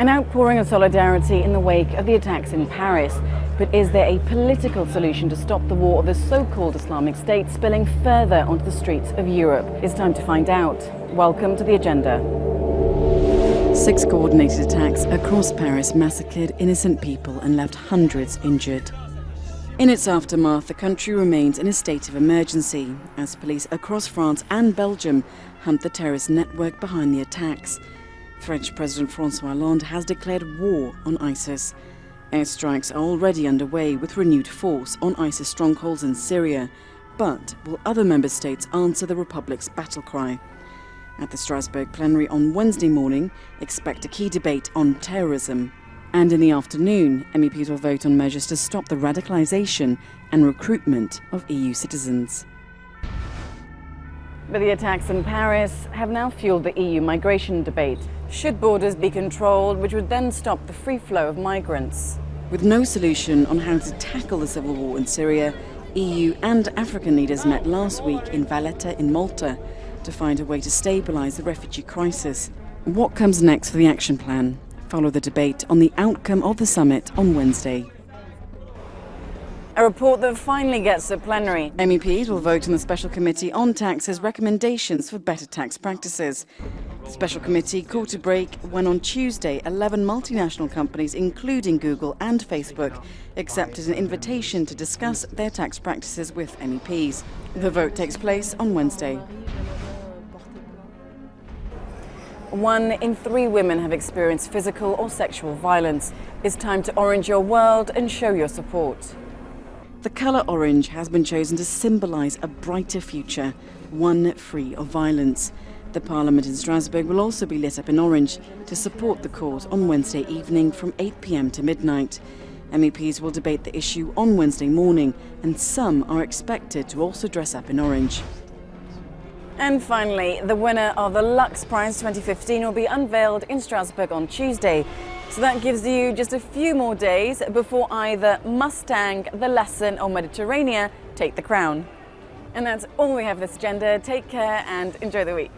An outpouring of solidarity in the wake of the attacks in Paris. But is there a political solution to stop the war of the so-called Islamic State spilling further onto the streets of Europe? It's time to find out. Welcome to the agenda. Six coordinated attacks across Paris massacred innocent people and left hundreds injured. In its aftermath, the country remains in a state of emergency as police across France and Belgium hunt the terrorist network behind the attacks. French President Francois Hollande has declared war on ISIS. Airstrikes are already underway with renewed force on ISIS strongholds in Syria. But will other member states answer the Republic's battle cry? At the Strasbourg plenary on Wednesday morning, expect a key debate on terrorism. And in the afternoon, MEPs will vote on measures to stop the radicalisation and recruitment of EU citizens. But the attacks in Paris have now fueled the EU migration debate. Should borders be controlled, which would then stop the free flow of migrants? With no solution on how to tackle the civil war in Syria, EU and African leaders met last week in Valletta in Malta to find a way to stabilise the refugee crisis. What comes next for the action plan? Follow the debate on the outcome of the summit on Wednesday. A report that finally gets to plenary. MEPs will vote in the Special Committee on Taxes recommendations for better tax practices. The Special Committee called to break when on Tuesday 11 multinational companies, including Google and Facebook, accepted an invitation to discuss their tax practices with MEPs. The vote takes place on Wednesday. One in three women have experienced physical or sexual violence. It's time to orange your world and show your support. The colour orange has been chosen to symbolise a brighter future, one free of violence. The Parliament in Strasbourg will also be lit up in orange to support the cause on Wednesday evening from 8pm to midnight. MEPs will debate the issue on Wednesday morning and some are expected to also dress up in orange. And finally, the winner of the Lux Prize 2015 will be unveiled in Strasbourg on Tuesday. So that gives you just a few more days before either Mustang, The Lesson or Mediterranea take the crown. And that's all we have this agenda. Take care and enjoy the week.